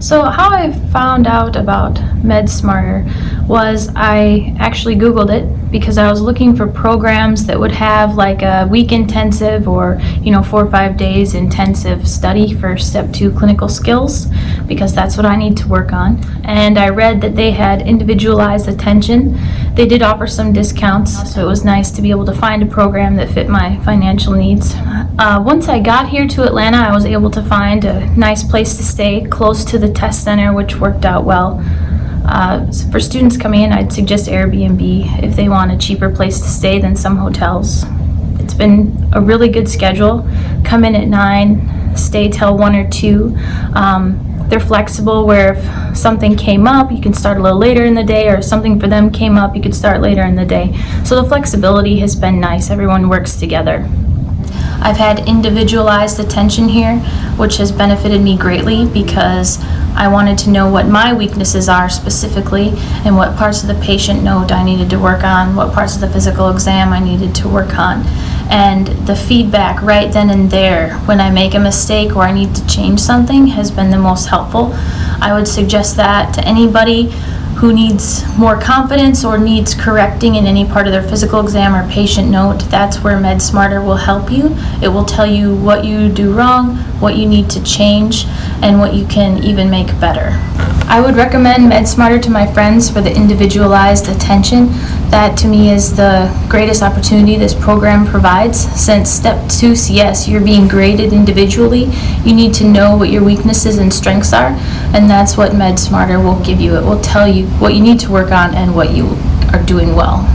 So how I found out about MedSmarter was I actually Googled it because I was looking for programs that would have like a week intensive or, you know, four or five days intensive study for step two clinical skills because that's what I need to work on. And I read that they had individualized attention. They did offer some discounts, so it was nice to be able to find a program that fit my financial needs. Uh, once I got here to Atlanta, I was able to find a nice place to stay close to the test center, which worked out well. Uh, for students coming in, I'd suggest Airbnb if they want a cheaper place to stay than some hotels. It's been a really good schedule. Come in at 9, stay till 1 or 2. Um, they're flexible where if something came up, you can start a little later in the day, or if something for them came up, you could start later in the day. So the flexibility has been nice. Everyone works together. I've had individualized attention here, which has benefited me greatly because I wanted to know what my weaknesses are specifically and what parts of the patient note I needed to work on, what parts of the physical exam I needed to work on. And the feedback right then and there when I make a mistake or I need to change something has been the most helpful. I would suggest that to anybody who needs more confidence or needs correcting in any part of their physical exam or patient note, that's where MedSmarter will help you. It will tell you what you do wrong, what you need to change, and what you can even make better. I would recommend MedSmarter to my friends for the individualized attention. That to me is the greatest opportunity this program provides. Since step two CS, you're being graded individually, you need to know what your weaknesses and strengths are, and that's what MedSmarter will give you. It will tell you what you need to work on and what you are doing well.